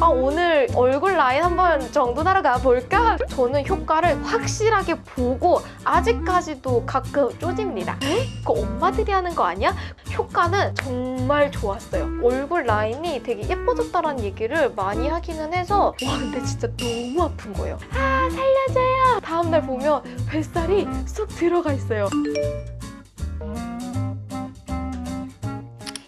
아, 오늘 얼굴 라인 한번 정돈하러 가볼까? 저는 효과를 확실하게 보고 아직까지도 가끔 쪼집니다. 에? 그거 엄마들이 하는 거 아니야? 효과는 정말 좋았어요. 얼굴 라인이 되게 예뻐졌다는 얘기를 많이 하기는 해서 와 근데 진짜 너무 아픈 거예요. 아 살려줘요. 다음날 보면 뱃살이 쏙 들어가 있어요.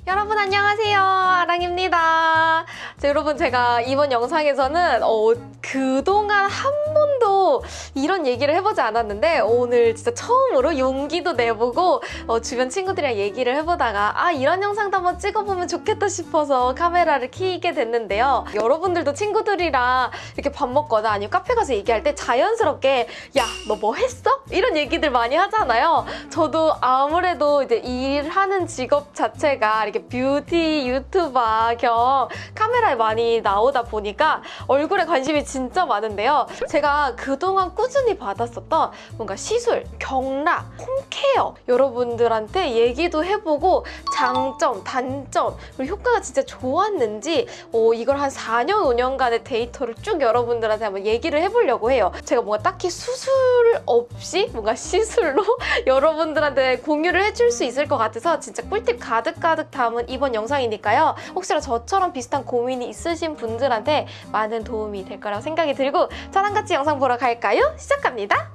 여러분 안녕하세요 아랑입니다 자, 여러분 제가 이번 영상에서는 어, 그동안 한 번도 이런 얘기를 해보지 않았는데 오늘 진짜 처음으로 용기도 내보고 어, 주변 친구들이랑 얘기를 해보다가 아 이런 영상도 한번 찍어보면 좋겠다 싶어서 카메라를 켜게 됐는데요 여러분들도 친구들이랑 이렇게 밥 먹거나 아니면 카페 가서 얘기할 때 자연스럽게 야 너 뭐 했어? 이런 얘기들 많이 하잖아요 저도 아무래도 이제 일하는 직업 자체가 이렇게 뷰티 유튜버 겸 카메라에 많이 나오다 보니까 얼굴에 관심이 많은데요. 제가 그동안 꾸준히 받았었던 뭔가 시술, 경락, 홈케어 여러분들한테 얘기도 해보고 장점, 단점, 그리고 효과가 진짜 좋았는지 어, 이걸 한 4년, 5년간의 데이터를 쭉 여러분들한테 한번 얘기를 해보려고 해요. 제가 뭔가 딱히 수술 없이 뭔가 시술로 여러분들한테 공유를 해줄 수 있을 것 같아서 진짜 꿀팁 가득가득 담은 이번 영상이니까요. 혹시나 저처럼 비슷한 고민이 있으신 분들한테 많은 도움이 될 거라고 생각 이 들고 저랑 같이 영상 보러 갈까요? 시작합니다.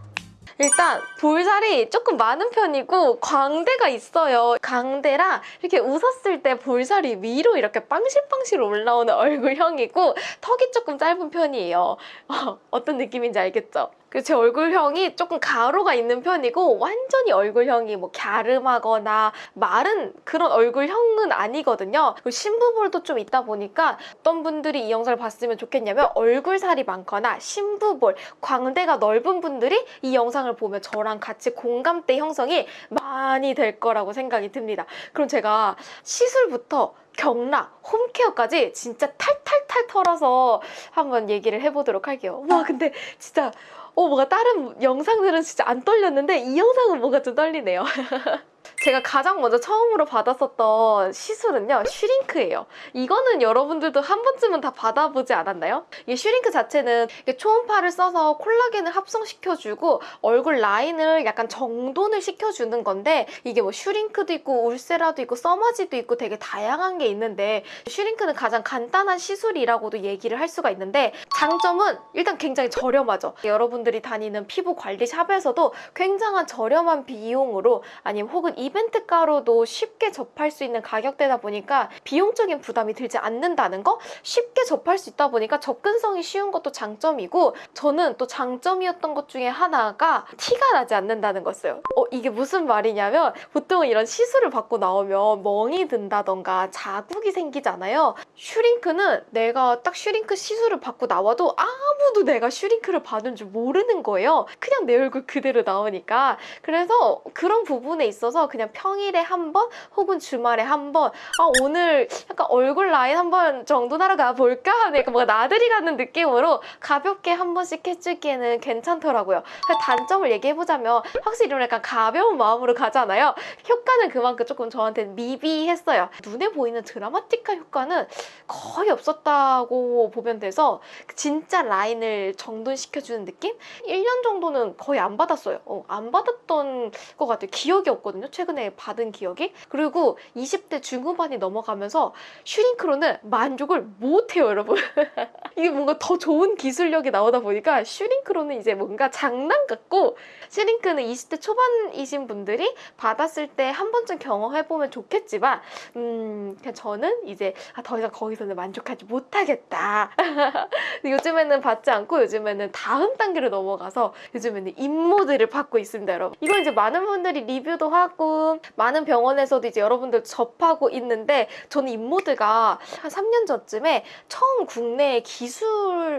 일단 볼살이 조금 많은 편이고 광대가 있어요. 광대랑 이렇게 웃었을 때 볼살이 위로 이렇게 빵실빵실 올라오는 얼굴형이고 턱이 조금 짧은 편이에요. 어, 어떤 느낌인지 알겠죠? 그제 얼굴형이 조금 가로가 있는 편이고 완전히 얼굴형이 뭐 갸름하거나 마른 그런 얼굴형은 아니거든요. 그리고 심부볼도 좀 있다 보니까 어떤 분들이 이 영상을 봤으면 좋겠냐면 얼굴살이 많거나 심부볼, 광대가 넓은 분들이 이 영상을 보면 저랑 같이 공감대 형성이 많이 될 거라고 생각이 듭니다. 그럼 제가 시술부터 경락, 홈케어까지 진짜 탈탈탈 털어서 한번 얘기를 해보도록 할게요. 와 근데 진짜 어 뭔가 다른 영상들은 진짜 안 떨렸는데 이 영상은 뭔가 좀 떨리네요. 제가 가장 먼저 처음으로 받았었던 시술은요 슈링크예요 이거는 여러분들도 한 번쯤은 다 받아보지 않았나요? 이 슈링크 자체는 초음파를 써서 콜라겐을 합성시켜주고 얼굴 라인을 약간 정돈을 시켜주는 건데 이게 뭐 슈링크도 있고 울세라도 있고 써마지도 있고 되게 다양한 게 있는데 슈링크는 가장 간단한 시술이라고도 얘기를 할 수가 있는데 장점은 일단 굉장히 저렴하죠 여러분들이 다니는 피부 관리 샵에서도 굉장한 저렴한 비용으로 아니면 혹은 이벤트가로도 쉽게 접할 수 있는 가격대다 보니까 비용적인 부담이 들지 않는다는 거? 쉽게 접할 수 있다 보니까 접근성이 쉬운 것도 장점이고 저는 또 장점이었던 것 중에 하나가 티가 나지 않는다는 거였어요 어 이게 무슨 말이냐면 보통 이런 시술을 받고 나오면 멍이 든다던가 자국이 생기잖아요. 슈링크는 내가 딱 슈링크 시술을 받고 나와도 아무도 내가 슈링크를 받은 줄 모르는 거예요. 그냥 내 얼굴 그대로 나오니까. 그래서 그런 부분에 있어서 그냥 평일에 한 번 혹은 주말에 한 번 아 오늘 약간 얼굴 라인 한 번 정돈하러 가볼까? 하는 약간 뭔가 나들이 가는 느낌으로 가볍게 한 번씩 해주기에는 괜찮더라고요. 단점을 얘기해보자면 확실히 이런 약간 가벼운 마음으로 가잖아요. 효과는 그만큼 조금 저한테 미비했어요. 눈에 보이는 드라마틱한 효과는 거의 없었다고 보면 돼서 진짜 라인을 정돈시켜주는 느낌? 1년 정도는 거의 안 받았어요. 어, 안 받았던 것 같아요. 기억이 없거든요 최근 에 받은 기억이? 그리고 20대 중후반이 넘어가면서 슈링크로는 만족을 못해요 여러분. 이게 뭔가 더 좋은 기술력이 나오다 보니까 슈링크로는 이제 뭔가 장난 같고 슈링크는 20대 초반이신 분들이 받았을 때 한 번쯤 경험해보면 좋겠지만 음 그냥 저는 이제 아, 더 이상 거기서는 만족하지 못하겠다. 요즘에는 받지 않고 요즘에는 다음 단계로 넘어가서 요즘에는 임모드를 받고 있습니다 여러분. 이거 이제 많은 분들이 리뷰도 하고 많은 병원에서도 이제 여러분들 접하고 있는데 저는 임모드가 한 3년 전쯤에 처음 국내에 기술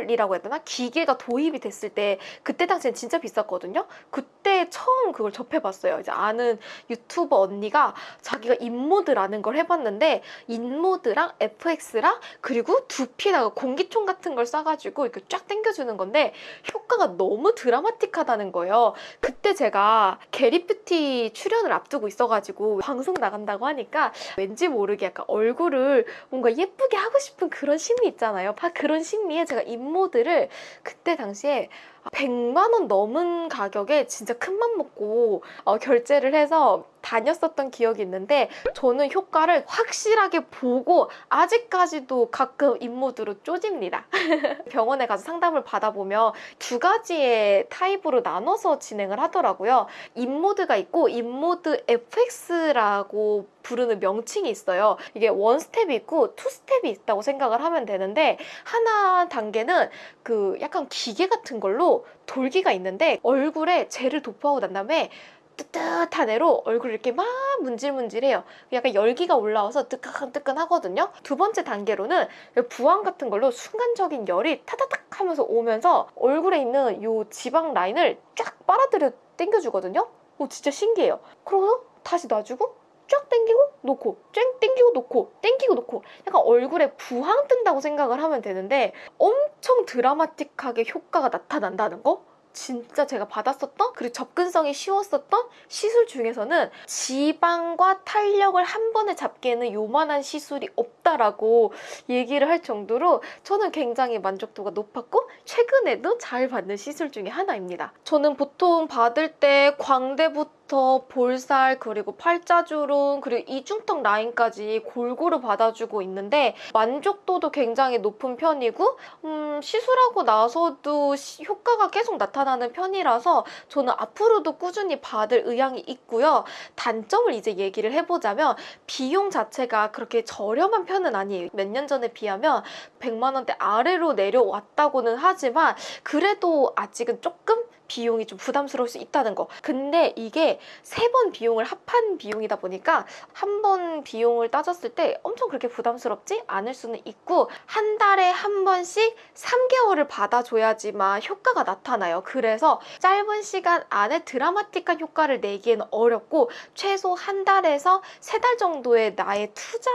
기술이라고 해야 되나? 기계가 도입이 됐을 때 그때 당시엔 진짜 비쌌거든요. 그때 처음 그걸 접해봤어요. 이제 아는 유튜버 언니가 자기가 인모드라는 걸 해봤는데 인모드랑 FX랑 그리고 두피에다가 공기총 같은 걸 싸가지고 이렇게 쫙 당겨주는 건데 효과가 너무 드라마틱하다는 거예요. 그때 제가 게리뷰티 출연을 앞두고 있어가지고 방송 나간다고 하니까 왠지 모르게 약간 얼굴을 뭔가 예쁘게 하고 싶은 그런 심리 있잖아요. 아, 그런 심리에 제가 인모드를 그때 당시에 100만 원 넘은 가격에 진짜 큰 맘 먹고 어, 결제를 해서 다녔었던 기억이 있는데 저는 효과를 확실하게 보고 아직까지도 가끔 인모드로 쪼집니다. 병원에 가서 상담을 받아보면 두 가지의 타입으로 나눠서 진행을 하더라고요. 인모드가 있고 인모드 FX라고 부르는 명칭이 있어요. 이게 one step이 있고 two step이 있다고 생각을 하면 되는데 하나 단계는 그 약간 기계 같은 걸로 돌기가 있는데 얼굴에 젤을 도포하고 난 다음에 뜨뜻한 애로 얼굴을 이렇게 막 문질문질해요. 약간 열기가 올라와서 뜨끈뜨끈하거든요. 두 번째 단계로는 부항 같은 걸로 순간적인 열이 타다닥 하면서 오면서 얼굴에 있는 요 지방 라인을 쫙 빨아들여 당겨주거든요. 오, 진짜 신기해요. 그러고 다시 놔주고 쫙 당기고 놓고 쨍 당기고 놓고 당기고 놓고 약간 얼굴에 부항 뜬다고 생각을 하면 되는데 엄청 드라마틱하게 효과가 나타난다는 거? 진짜 제가 받았었던 그리고 접근성이 쉬웠었던 시술 중에서는 지방과 탄력을 한 번에 잡기에는 요만한 시술이 없다라고 얘기를 할 정도로 저는 굉장히 만족도가 높았고 최근에도 잘 받는 시술 중에 하나입니다. 저는 보통 받을 때 광대부터 볼살 그리고 팔자주름 그리고 이중턱 라인까지 골고루 받아주고 있는데 만족도도 굉장히 높은 편이고 음, 시술하고 나서도 시- 효과가 계속 나타나는 편이라서 저는 앞으로도 꾸준히 받을 의향이 있고요. 단점을 이제 얘기를 해보자면 비용 자체가 그렇게 저렴한 편은 아니에요. 몇 년 전에 비하면 100만 원대 아래로 내려왔다고는 하지만 그래도 아직은 조금 비용이 좀 부담스러울 수 있다는 거. 근데 이게 세 번 비용을 합한 비용이다 보니까 한 번 비용을 따졌을 때 엄청 그렇게 부담스럽지 않을 수는 있고 한 달에 한 번씩 3개월을 받아줘야지만 효과가 나타나요. 그래서 짧은 시간 안에 드라마틱한 효과를 내기에는 어렵고 최소 한 달에서 세 달 정도의 나의 투자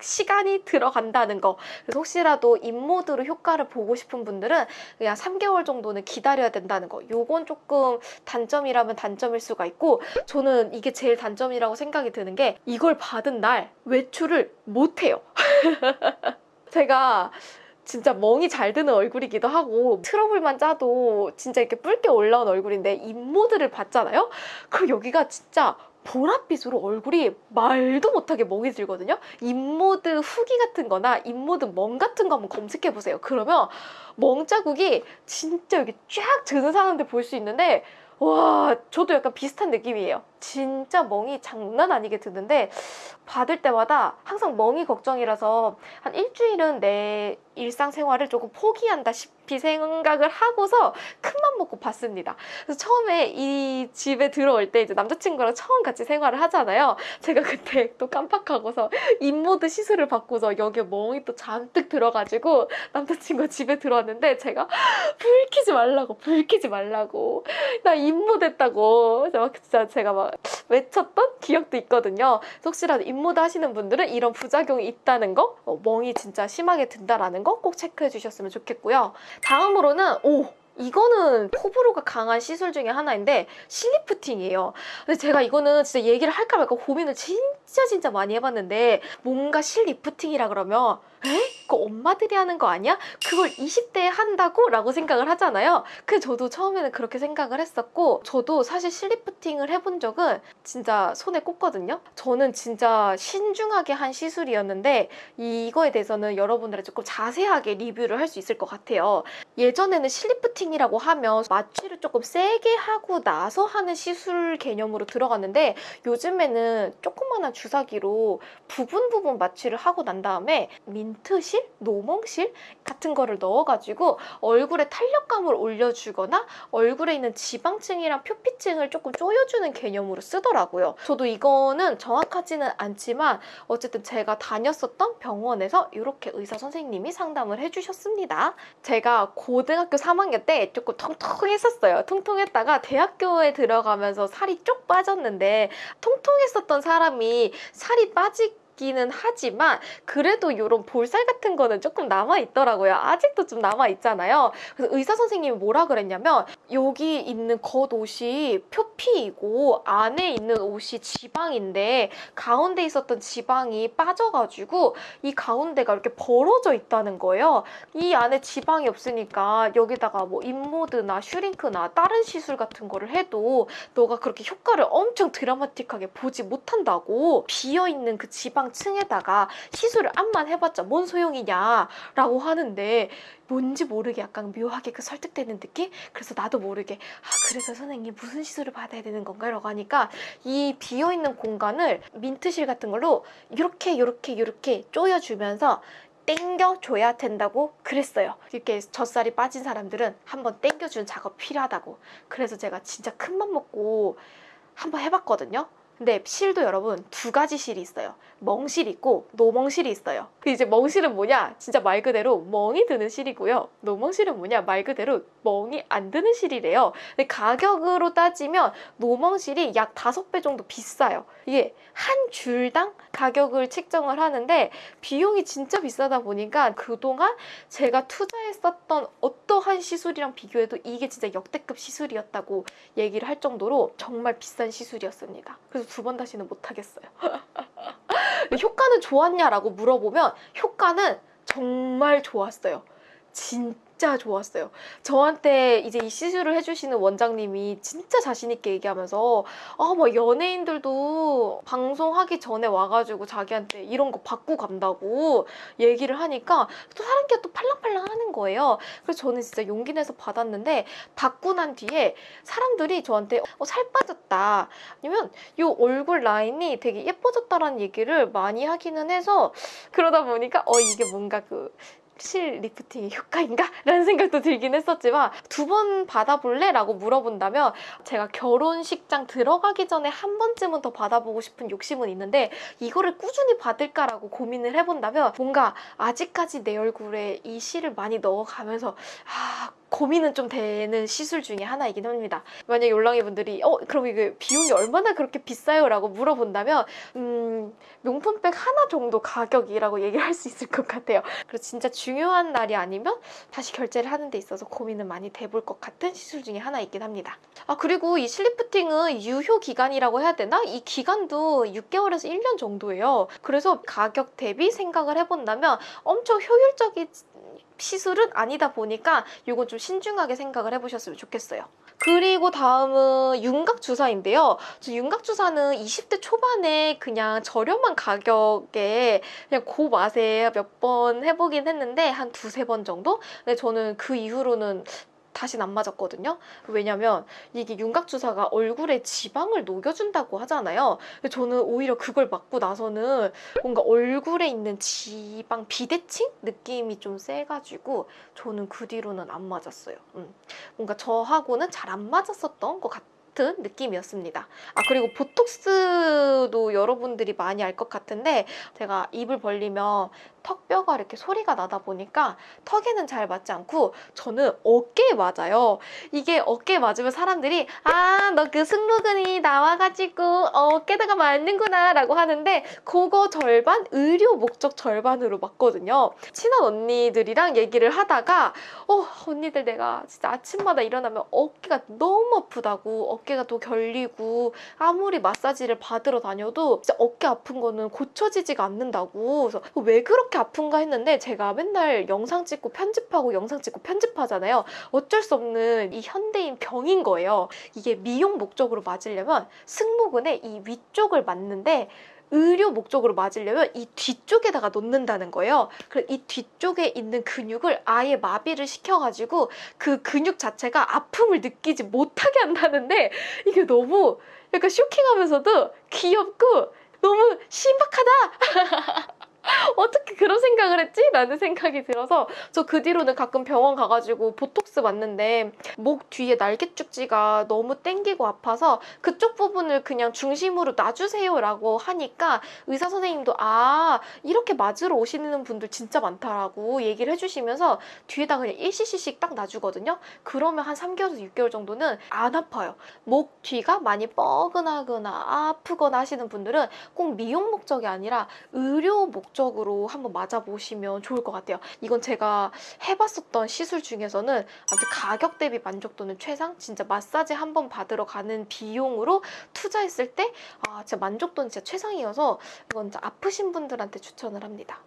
시간이 들어간다는 거. 그래서 혹시라도 인모드로 효과를 보고 싶은 분들은 그냥 3개월 정도는 기다려야 된다는 거. 요건 조금 단점이라면 단점일 수가 있고 저는 이게 제일 단점이라고 생각이 드는 게 이걸 받은 날 외출을 못 해요. 제가 진짜 멍이 잘 드는 얼굴이기도 하고 트러블만 짜도 진짜 이렇게 붉게 올라온 얼굴인데 인모드를 받잖아요? 그럼 여기가 진짜 보랏빛으로 얼굴이 말도 못하게 멍이 들거든요. 인모드 후기 같은 거나 인모드 멍 같은 거 한번 검색해 보세요. 그러면 멍 자국이 진짜 여기 쫙 드는 사람들 볼 수 있는데 와 저도 약간 비슷한 느낌이에요. 진짜 멍이 장난 아니게 드는데 받을 때마다 항상 멍이 걱정이라서 한 일주일은 내 일상생활을 조금 포기한다시피 생각을 하고서 큰맘 먹고 받습니다. 그래서 처음에 이 집에 들어올 때 이제 남자친구랑 처음 같이 생활을 하잖아요. 제가 그때 또 깜빡하고서 인모드 시술을 받고서 여기에 멍이 또 잔뜩 들어가지고 남자친구가 집에 들어왔는데 제가 불 켜지 말라고 불 켜지 말라고 나 인모드 했다고 그래서 막 외쳤던 기억도 있거든요. 혹시라도 인모드 하시는 분들은 이런 부작용이 있다는 거 어, 멍이 진짜 심하게 든다라는 거 꼭 체크해 주셨으면 좋겠고요. 다음으로는 오 이거는 호불호가 강한 시술 중에 하나인데 실리프팅이에요. 근데 제가 이거는 진짜 얘기를 할까 말까 고민을 진짜 진짜 많이 해봤는데 뭔가 실리프팅이라 그러면 에? 그거 엄마들이 하는 거 아니야? 그걸 20대에 한다고? 라고 생각을 하잖아요. 그 저도 처음에는 그렇게 생각을 했었고 저도 사실 실리프팅을 해본 적은 진짜 손에 꼽거든요. 저는 진짜 신중하게 한 시술이었는데 이거에 대해서는 여러분들이 조금 자세하게 리뷰를 할 수 있을 것 같아요. 예전에는 실리프팅이라고 하면 마취를 조금 세게 하고 나서 하는 시술 개념으로 들어갔는데 요즘에는 조그만한 주사기로 부분 부분 마취를 하고 난 다음에 민트 멍실, 노멍실 같은 거를 넣어가지고 얼굴에 탄력감을 올려주거나 얼굴에 있는 지방층이랑 표피층을 조금 조여주는 개념으로 쓰더라고요. 저도 이거는 정확하지는 않지만 어쨌든 제가 다녔었던 병원에서 이렇게 의사 선생님이 상담을 해주셨습니다. 제가 고등학교 3학년 때 조금 통통했었어요. 통통했다가 대학교에 들어가면서 살이 쪽 빠졌는데 통통했었던 사람이 살이 빠지 기는 하지만 그래도 이런 볼살 같은 거는 조금 남아 있더라고요. 아직도 좀 남아 있잖아요. 그래서 의사 선생님이 뭐라 그랬냐면 여기 있는 겉옷이 표피이고 안에 있는 옷이 지방인데 가운데 있었던 지방이 빠져가지고 이 가운데가 이렇게 벌어져 있다는 거예요. 이 안에 지방이 없으니까 여기다가 뭐 인모드나 슈링크나 다른 시술 같은 거를 해도 너가 그렇게 효과를 엄청 드라마틱하게 보지 못한다고 비어있는 그 지방 층에다가 시술을 암만 해봤자 뭔 소용이냐 라고 하는데 뭔지 모르게 약간 묘하게 그 설득되는 느낌? 그래서 나도 모르게 아 그래서 선생님 무슨 시술을 받아야 되는 건가? 라고 하니까 이 비어있는 공간을 민트실 같은 걸로 이렇게 이렇게 이렇게 조여주면서 땡겨줘야 된다고 그랬어요. 이렇게 젖살이 빠진 사람들은 한번 땡겨주는 작업 필요하다고. 그래서 제가 진짜 큰 맘 먹고 한번 해봤거든요. 근데 실도 여러분 두 가지 실이 있어요. 멍실 있고 노멍실이 있어요. 그 이제 멍실은 뭐냐? 진짜 말 그대로 멍이 드는 실이고요. 노멍실은 뭐냐? 말 그대로 멍이 안 드는 실이래요. 근데 가격으로 따지면 노멍실이 약 다섯 배 정도 비싸요. 이게 한 줄당 가격을 책정을 하는데 비용이 진짜 비싸다 보니까 그동안 제가 투자했었던 어떠한 시술이랑 비교해도 이게 진짜 역대급 시술이었다고 얘기를 할 정도로 정말 비싼 시술이었습니다. 그래서 두 번 다시는 못 하겠어요. 효과는 좋았냐라고 물어보면 효과는 정말 좋았어요. 진짜 좋았어요. 저한테 이제 이 시술을 해주시는 원장님이 진짜 자신있게 얘기하면서 아, 뭐 연예인들도 방송하기 전에 와가지고 자기한테 이런 거 받고 간다고 얘기를 하니까 또 사람끼리 또 팔랑팔랑 하는 거예요. 그래서 저는 진짜 용기 내서 받았는데 받고 난 뒤에 사람들이 저한테 어, 살 빠졌다 아니면 이 얼굴 라인이 되게 예뻐졌다라는 얘기를 많이 하기는 해서 그러다 보니까 어 이게 뭔가 그 실 리프팅의 효과인가? 라는 생각도 들긴 했었지만 두 번 받아볼래? 라고 물어본다면 제가 결혼식장 들어가기 전에 한 번쯤은 더 받아보고 싶은 욕심은 있는데 이거를 꾸준히 받을까라고 고민을 해본다면 뭔가 아직까지 내 얼굴에 이 실을 많이 넣어가면서 아 고민은 좀 되는 시술 중에 하나이긴 합니다. 만약 올랑이 분들이 어 그럼 이게 비용이 얼마나 그렇게 비싸요? 라고 물어본다면 음 명품백 하나 정도 가격이라고 얘기를 할 수 있을 것 같아요. 그리고 진짜 중요한 날이 아니면 다시 결제를 하는 데 있어서 고민은 많이 돼볼 것 같은 시술 중에 하나이긴 합니다. 아 그리고 이 실리프팅은 유효 기간이라고 해야 되나? 이 기간도 6개월에서 1년 정도예요. 그래서 가격 대비 생각을 해본다면 엄청 효율적인 시술은 아니다 보니까 이건 좀 신중하게 생각을 해보셨으면 좋겠어요. 그리고 다음은 윤곽 주사인데요. 저 윤곽 주사는 20대 초반에 그냥 저렴한 가격에 그냥 그 맛에 몇 번 해보긴 했는데 한 두세 번 정도? 근데 저는 그 이후로는 다시는 안 맞았거든요. 왜냐면 이게 윤곽 주사가 얼굴에 지방을 녹여준다고 하잖아요. 저는 오히려 그걸 맞고 나서는 뭔가 얼굴에 있는 지방 비대칭 느낌이 좀 세가지고 저는 그 뒤로는 안 맞았어요. 음. 뭔가 저하고는 잘 안 맞았었던 것 같아요. 느낌이었습니다. 아 그리고 보톡스도 여러분들이 많이 알 것 같은데 제가 입을 벌리면 턱뼈가 이렇게 소리가 나다 보니까 턱에는 잘 맞지 않고 저는 어깨에 맞아요. 이게 어깨에 맞으면 사람들이 아 너 그 승모근이 나와가지고 어깨다가 맞는구나 라고 하는데 그거 절반 의료 목적 절반으로 맞거든요. 친한 언니들이랑 얘기를 하다가 어 언니들 내가 진짜 아침마다 일어나면 어깨가 너무 아프다고 어깨가 또 결리고 아무리 마사지를 받으러 다녀도 진짜 어깨 아픈 거는 고쳐지지가 않는다고 그래서 왜 그렇게 아픈가 했는데 제가 맨날 영상 찍고 편집하고 영상 찍고 편집하잖아요 어쩔 수 없는 이 현대인 병인 거예요 이게 미용 목적으로 맞으려면 승모근의 이 위쪽을 맞는데 의료 목적으로 맞으려면 이 뒤쪽에다가 놓는다는 거예요. 그래서 이 뒤쪽에 있는 근육을 아예 마비를 시켜가지고 그 근육 자체가 아픔을 느끼지 못하게 한다는데 이게 너무 약간 쇼킹하면서도 귀엽고 너무 신박하다! 어떻게 그런 생각을 했지? 라는 생각이 들어서 저 그 뒤로는 가끔 병원 가가지고 보톡스 맞는데 목 뒤에 날개쭉지가 너무 땡기고 아파서 그쪽 부분을 그냥 중심으로 놔주세요 라고 하니까 의사 선생님도 아 이렇게 맞으러 오시는 분들 진짜 많다라고 얘기를 해주시면서 뒤에다 그냥 1cc씩 딱 놔주거든요. 그러면 한 3개월에서 6개월 정도는 안 아파요. 목 뒤가 많이 뻐근하거나 아프거나 하시는 분들은 꼭 미용 목적이 아니라 의료 목적 으로 한번 맞아보시면 좋을 것 같아요. 이건 제가 해봤었던 시술 중에서는 아무튼 가격 대비 만족도는 최상. 진짜 마사지 한 번 받으러 가는 비용으로 투자했을 때 아, 진짜 만족도는 진짜 최상이어서 이건 진짜 아프신 분들한테 추천을 합니다.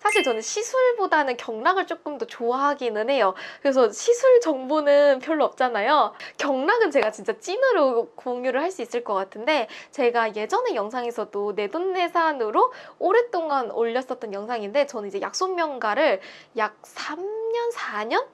사실 저는 시술보다는 경락을 조금 더 좋아하기는 해요. 그래서 시술 정보는 별로 없잖아요. 경락은 제가 진짜 찐으로 공유를 할 수 있을 것 같은데 제가 예전에 영상에서도 내돈내산으로 오랫동안 올렸었던 영상인데 저는 이제 약손명가를 약 3년, 4년?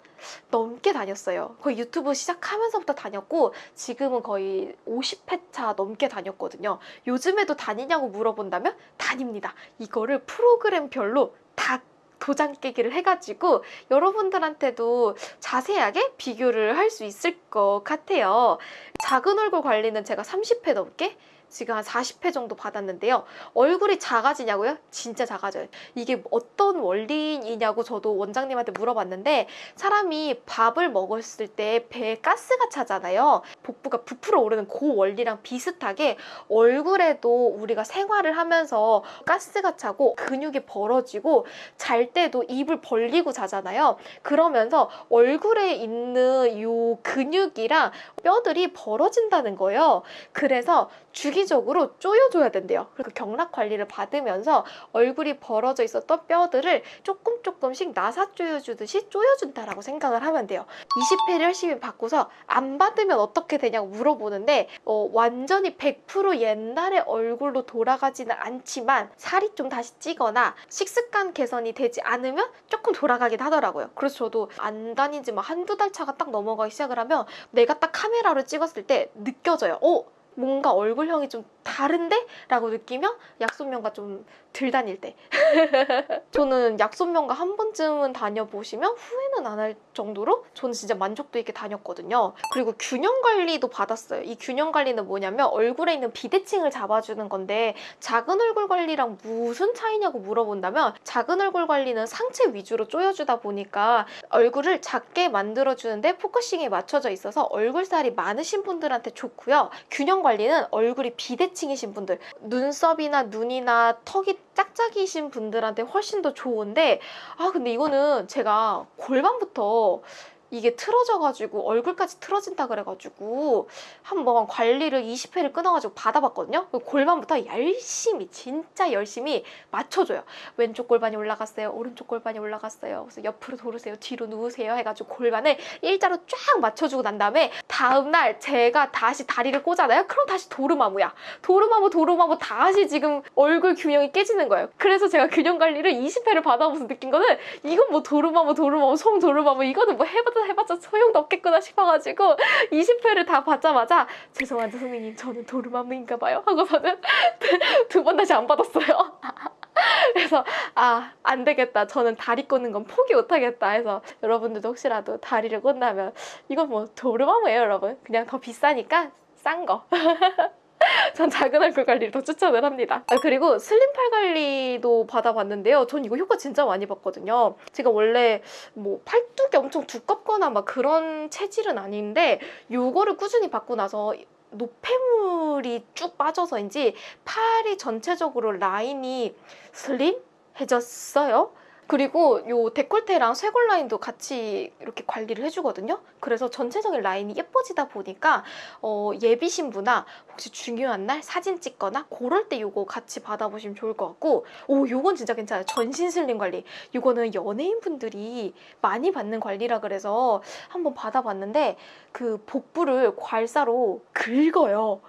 넘게 다녔어요. 거의 유튜브 시작하면서부터 다녔고 지금은 거의 50회차 넘게 다녔거든요. 요즘에도 다니냐고 물어본다면 다닙니다. 이거를 프로그램별로 다 도장 깨기를 해가지고 여러분들한테도 자세하게 비교를 할 수 있을 것 같아요. 작은 얼굴 관리는 제가 30회 넘게 지금 한 40회 정도 받았는데요. 얼굴이 작아지냐고요? 진짜 작아져요. 이게 어떤 원리이냐고 저도 원장님한테 물어봤는데 사람이 밥을 먹었을 때 배에 가스가 차잖아요. 복부가 부풀어 오르는 그 원리랑 비슷하게 얼굴에도 우리가 생활을 하면서 가스가 차고 근육이 벌어지고 잘 때도 입을 벌리고 자잖아요. 그러면서 얼굴에 있는 요 근육이랑 뼈들이 벌어진다는 거예요. 그래서 주기적으로 조여줘야 된대요. 그리고 경락 관리를 받으면서 얼굴이 벌어져 있었던 뼈들을 조금 조금씩 나사 조여주듯이 조여준다라고 생각을 하면 돼요. 20회를 열심히 받고서 안 받으면 어떻게 되냐고 물어보는데 어, 완전히 100% 옛날의 얼굴로 돌아가지는 않지만 살이 좀 다시 찌거나 식습관 개선이 되지 않으면 조금 돌아가긴 하더라고요. 그래서 저도 안 다닌 지막 한두 달 차가 딱 넘어가기 시작을 하면 내가 딱 카메라로 찍었을 때 느껴져요. 어? 뭔가 얼굴형이 좀 다른데? 라고 느끼면 약손명가 좀덜 다닐 때. 저는 약손명가 한 번쯤은 다녀보시면 후회는 안 할 정도로 저는 진짜 만족도 있게 다녔거든요. 그리고 균형 관리도 받았어요. 이 균형 관리는 뭐냐면 얼굴에 있는 비대칭을 잡아주는 건데 작은 얼굴 관리랑 무슨 차이냐고 물어본다면 작은 얼굴 관리는 상체 위주로 쪼여주다 보니까 얼굴을 작게 만들어주는데 focusing이 맞춰져 있어서 얼굴살이 많으신 분들한테 좋고요. 균형 관리는 얼굴이 비대칭 이신 분들 눈썹이나 눈이나 턱이 짝짝이신 분들한테 훨씬 더 좋은데 아 근데 이거는 제가 골반부터 이게 틀어져가지고 얼굴까지 틀어진다 그래가지고 한번 관리를 20회를 끊어가지고 받아봤거든요. 골반부터 열심히 진짜 열심히 맞춰줘요. 왼쪽 골반이 올라갔어요. 오른쪽 골반이 올라갔어요. 그래서 옆으로 돌으세요. 뒤로 누우세요. 해가지고 골반을 일자로 쫙 맞춰주고 난 다음에 다음날 제가 다시 다리를 꽂잖아요. 그럼 다시 도르마무야. 도르마무 도르마무 다시 지금 얼굴 균형이 깨지는 거예요. 그래서 제가 균형 관리를 20회를 받아보면서 느낀 거는 이건 뭐 도르마무 도르마무 송 도르마무 이거는 뭐 해 봐도 해봤자 소용도 없겠구나 싶어가지고 20회를 다 받자마자 죄송한데 선생님 저는 도르마무인가 봐요 하고서는 두 번 다시 안 받았어요. 그래서 아 안 되겠다. 저는 다리 꽂는 건 포기 못하겠다 해서 여러분들도 혹시라도 다리를 꽂나면 이건 뭐 도르마무예요 여러분. 그냥 더 비싸니까 싼 거 전 작은 얼굴 관리를 더 추천을 합니다. 아, 그리고 슬림팔 관리도 받아봤는데요. 전 이거 효과 진짜 많이 봤거든요. 제가 원래 뭐 팔뚝이 엄청 두껍거나 막 그런 체질은 아닌데 요거를 꾸준히 받고 나서 노폐물이 쭉 빠져서인지 팔이 전체적으로 라인이 슬림해졌어요. 그리고 요 데콜테랑 쇄골 라인도 같이 이렇게 관리를 해주거든요. 그래서 전체적인 라인이 예뻐지다 보니까 어, 예비 신부나 혹시 중요한 날 사진 찍거나 그럴 때 요거 같이 받아보시면 좋을 것 같고 오 요건 진짜 괜찮아요. 전신 슬림 관리. 요거는 연예인분들이 많이 받는 관리라 그래서 한번 받아봤는데 그 복부를 괄사로 긁어요.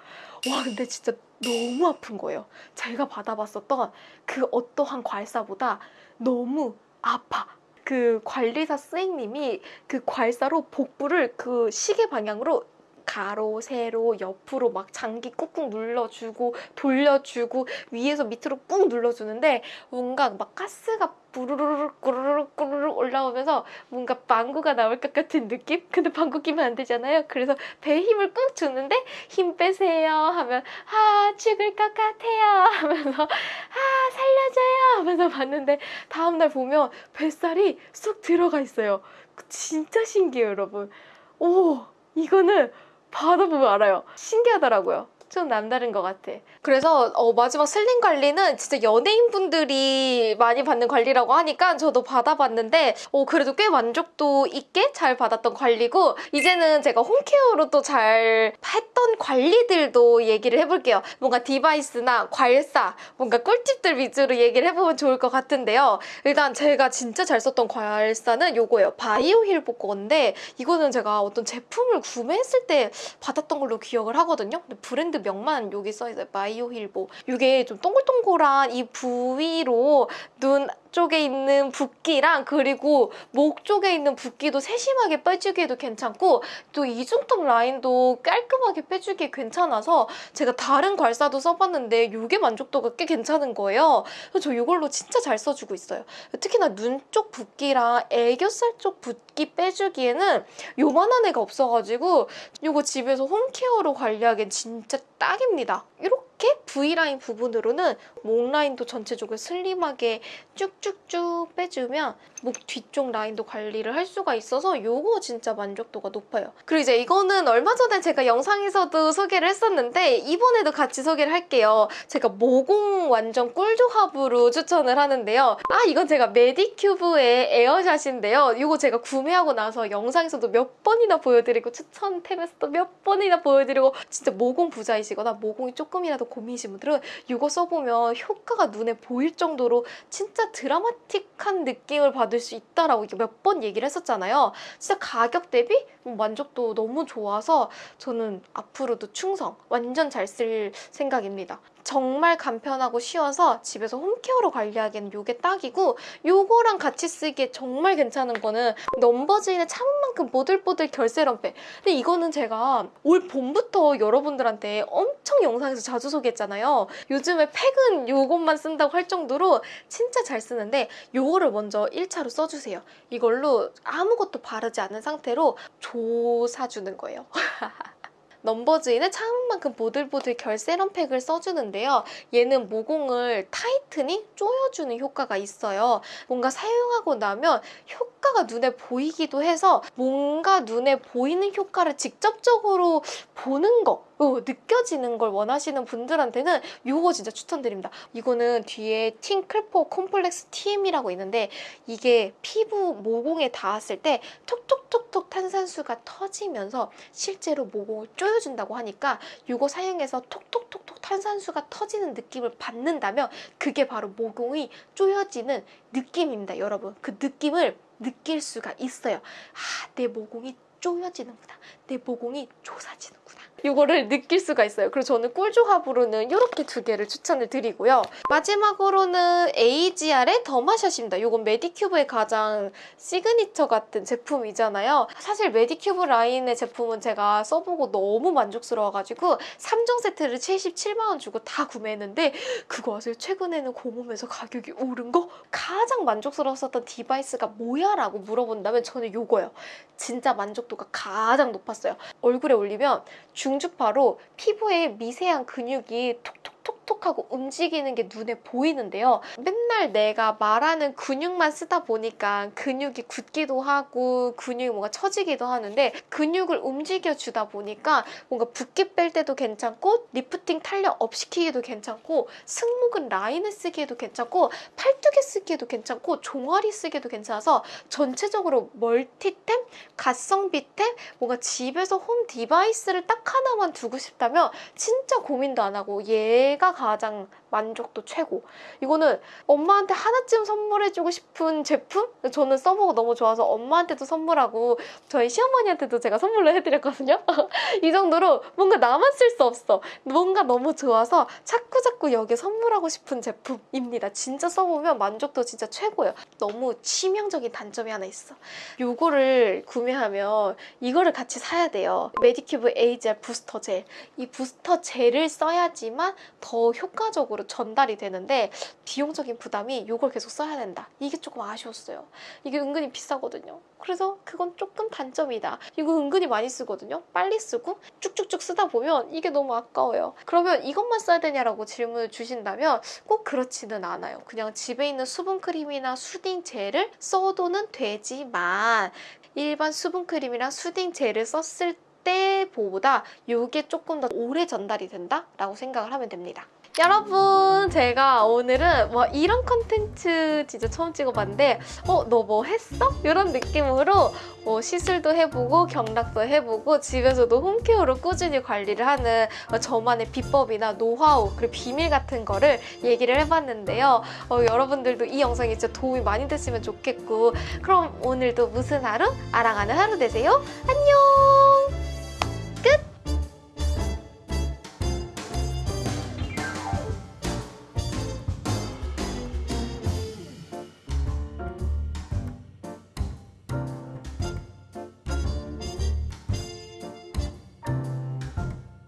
와 근데 진짜 너무 아픈 거예요. 제가 받아봤었던 그 어떠한 괄사보다 너무 아파. 그 관리사 스님님이 그 괄사로 복부를 그 시계 방향으로 가로, 세로, 옆으로 막 장기 꾹꾹 눌러주고 돌려주고 위에서 밑으로 꾹 눌러주는데 뭔가 막 가스가 꾸르륵 올라오면서 뭔가 방구가 나올 것 같은 느낌? 근데 방구 끼면 안 되잖아요. 그래서 배에 힘을 꾹 주는데 힘 빼세요 하면 아 죽을 것 같아요 하면서 아 살려줘요 하면서 봤는데 다음날 보면 뱃살이 쑥 들어가 있어요. 진짜 신기해요 여러분. 오 이거는 받아보면 알아요. 신기하더라고요. 좀 남다른 것 같아. 그래서 어, 마지막 슬림 관리는 진짜 연예인분들이 많이 받는 관리라고 하니까 저도 받아봤는데 어, 그래도 꽤 만족도 있게 잘 받았던 관리고 이제는 제가 홈케어로 또 잘 했던 관리들도 얘기를 해볼게요. 뭔가 디바이스나 괄사, 뭔가 꿀팁들 위주로 얘기를 해보면 좋을 것 같은데요. 일단 제가 진짜 잘 썼던 괄사는 요거예요. 바이오 힐보 건데 이거는 제가 어떤 제품을 구매했을 때 받았던 걸로 기억을 하거든요. 근데 브랜드 명만 여기 써있어요. 바이오 힐보. 이게 좀 동글동글한 이 부위로 눈 쪽에 있는 붓기랑 그리고 목 쪽에 있는 붓기도 세심하게 빼주기에도 괜찮고 또 이중턱 라인도 깔끔하게 빼주기 괜찮아서 제가 다른 괄사도 써봤는데 이게 만족도가 꽤 괜찮은 거예요. 그래서 저 이걸로 진짜 잘 써주고 있어요. 특히나 눈 쪽 붓기랑 애교살 쪽 붓기 빼주기에는 요만한 애가 없어가지고 이거 집에서 홈케어로 관리하기엔 진짜 딱입니다. 이렇게 V라인 부분으로는 목 라인도 전체적으로 슬림하게 쭉쭉쭉 빼주면 목 뒤쪽 라인도 관리를 할 수가 있어서 요거 진짜 만족도가 높아요. 그리고 이제 이거는 얼마 전에 제가 영상에서도 소개를 했었는데 이번에도 같이 소개를 할게요. 제가 모공 완전 꿀조합으로 추천을 하는데요. 아 이건 제가 메디큐브의 에어샷인데요. 이거 제가 구매하고 나서 영상에서도 몇 번이나 보여드리고 추천템에서도 몇 번이나 보여드리고 진짜 모공 부자이시거나 모공이 조금이라도 고민이 신 분들은 이거 써보면 효과가 눈에 보일 정도로 진짜 드라마틱한 느낌을 받을 수 있다라고 몇 번 얘기를 했었잖아요. 진짜 가격 대비 만족도 너무 좋아서 저는 앞으로도 충성 완전 잘 쓸 생각입니다. 정말 간편하고 쉬워서 집에서 홈케어로 관리하기에는 이게 딱이고 요거랑 같이 쓰기에 정말 괜찮은 거는 넘버즈인의 참은 만큼 보들보들 결세럼팩 근데 이거는 제가 올 봄부터 여러분들한테 엄청 영상에서 자주 소개했잖아요. 요즘에 팩은 요것만 쓴다고 할 정도로 진짜 잘 쓰는데 요거를 먼저 1차로 써주세요. 이걸로 아무것도 바르지 않은 상태로 조사주는 거예요 넘버즈인의 참은 만큼 보들보들 결 세럼 팩을 써주는데요. 얘는 모공을 타이트니 조여주는 효과가 있어요. 뭔가 사용하고 나면 효과가 눈에 보이기도 해서 뭔가 눈에 보이는 효과를 직접적으로 보는 거 어, 느껴지는 걸 원하시는 분들한테는 이거 진짜 추천드립니다. 이거는 뒤에 팅클포 콤플렉스 TM이라고 있는데 이게 피부 모공에 닿았을 때 톡톡톡톡 탄산수가 터지면서 실제로 모공을 조여준다고 하니까 이거 사용해서 톡톡톡톡 탄산수가 터지는 느낌을 받는다면 그게 바로 모공이 조여지는 느낌입니다, 여러분. 그 느낌을 느낄 수가 있어요. 아, 내 모공이 조여지는구나. 내 모공이 조사지는구나. 이거를 느낄 수가 있어요. 그래서 저는 꿀조합으로는 이렇게 두 개를 추천을 드리고요. 마지막으로는 AGE-R의 더마샷입니다. 이건 메디큐브의 가장 시그니처 같은 제품이잖아요. 사실 메디큐브 라인의 제품은 제가 써보고 너무 만족스러워가지고 3종 세트를 77만 원 주고 다 구매했는데 그거 아세요? 최근에는 공홈에서 가격이 오른 거? 가장 만족스러웠었던 device가 뭐야? 라고 물어본다면 저는 이거예요. 진짜 만족도가 가장 높았어요. 얼굴에 올리면 중주파로 피부에 미세한 근육이 톡톡 톡톡하고 움직이는 게 눈에 보이는데요. 맨날 내가 말하는 근육만 쓰다 보니까 근육이 굳기도 하고 근육이 뭔가 처지기도 하는데 근육을 움직여주다 보니까 뭔가 붓기 뺄 때도 괜찮고 리프팅 탄력 up 시키기도 괜찮고 승모근 라인을 쓰기에도 괜찮고 팔뚝에 쓰기에도 괜찮고 종아리 쓰기에도 괜찮아서 전체적으로 멀티템, 가성비템, 뭔가 집에서 홈 디바이스를 딱 하나만 두고 싶다면 진짜 고민도 안 하고 얘 얘가 가장 만족도 최고. 이거는 엄마한테 하나쯤 선물해주고 싶은 제품? 저는 써보고 너무 좋아서 엄마한테도 선물하고 저희 시어머니한테도 제가 선물로 해드렸거든요. 이 정도로 뭔가 나만 쓸 수 없어. 뭔가 너무 좋아서 자꾸자꾸 여기에 선물하고 싶은 제품입니다. 진짜 써보면 만족도 진짜 최고예요. 너무 치명적인 단점이 하나 있어. 요거를 구매하면 이거를 같이 사야 돼요. 메디큐브 에이지알 부스터 젤. 이 부스터 젤을 써야지만 더 효과적으로 전달이 되는데 비용적인 부담이 이걸 계속 써야 된다. 이게 조금 아쉬웠어요. 이게 은근히 비싸거든요. 그래서 그건 조금 단점이다. 이거 은근히 많이 쓰거든요. 빨리 쓰고 쭉쭉쭉 쓰다 보면 이게 너무 아까워요. 그러면 이것만 써야 되냐라고 질문을 주신다면 꼭 그렇지는 않아요. 그냥 집에 있는 수분크림이나 soothing gel을 써도는 되지만 일반 수분크림이랑 수딩 젤을 썼을 때보다 이게 조금 더 오래 전달이 된다라고 생각을 하면 됩니다. 여러분 제가 오늘은 뭐 이런 컨텐츠 진짜 처음 찍어봤는데 어 너 뭐 했어? 이런 느낌으로 뭐 시술도 해보고 경락도 해보고 집에서도 홈케어로 꾸준히 관리를 하는 어, 저만의 비법이나 노하우 그리고 비밀 같은 거를 얘기를 해봤는데요 어, 여러분들도 이 영상이 진짜 도움이 많이 됐으면 좋겠고 그럼 오늘도 무슨 하루? 아랑하는 하루 되세요 안녕